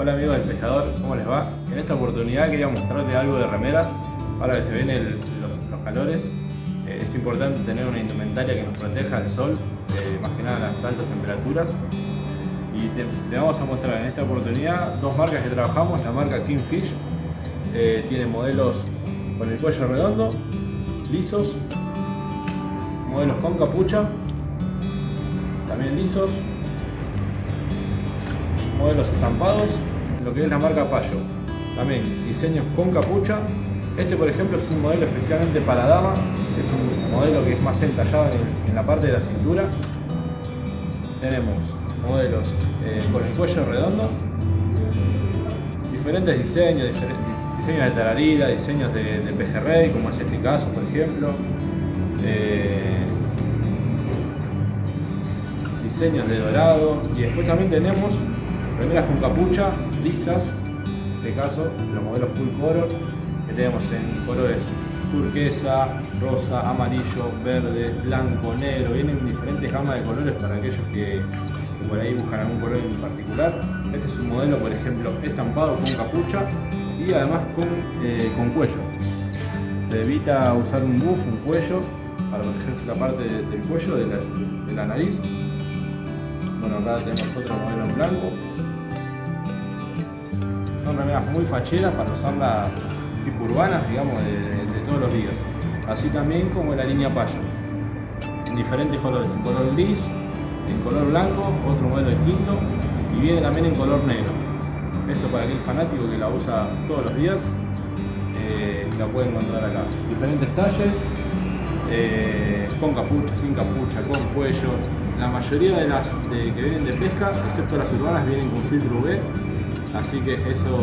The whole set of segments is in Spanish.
Hola amigos del pescador, ¿cómo les va? En esta oportunidad quería mostrarles algo de remeras. Ahora que se ven el- los, calores, eh, es importante tener una indumentaria que nos proteja del sol, eh, más que nada las altas temperaturas. Y te, te vamos a mostrar en esta oportunidad dos marcas que trabajamos, la marca Kingfish, eh, tiene modelos con el cuello redondo, lisos, modelos con capucha, también lisos, modelos estampados, lo que es la marca Payo. También diseños con capucha. Este por ejemplo es un modelo especialmente para dama, es un modelo que es más entallado en, la parte de la cintura. Tenemos modelos eh, con el cuello redondo, diferentes diseños, diseños de tararira, diseños de, de pejerrey, como es este caso por ejemplo. Eh, diseños de dorado y después también tenemos remeras con capucha lisas en este caso los modelos full color que tenemos en colores turquesa, rosa, amarillo, verde, blanco, negro. Vienen diferentes gamas de colores para aquellos que, por ahí buscan algún color en particular. Este es un modelo por ejemplo estampado con capucha y además con, eh, con cuello. Se evita usar un buff, un cuello para protegerse la parte de- del cuello, de la, de la nariz. Bueno, acá tenemos otro modelo en blanco. Muy facheras para usarlas tipo urbanas, digamos, de, todos los días. Así también como la línea Payo. En diferentes colores, en color gris, en color blanco, otro modelo distinto y viene también en color negro. Esto para aquel fanático que la usa todos los días, eh, la puede encontrar acá. Diferentes talles, eh, con capucha, sin capucha, con cuello. La mayoría de las que vienen de pesca, excepto las urbanas, vienen con filtro UV, así que eso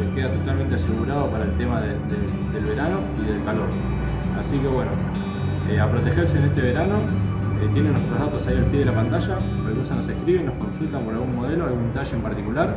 eh, queda totalmente asegurado para el tema de- de- del verano y del calor. Así que bueno, eh, a protegerse en este verano, eh, tienen nuestros datos ahí al pie de la pantalla, cualquier cosa nos escriben, nos consultan por algún modelo, algún talle en particular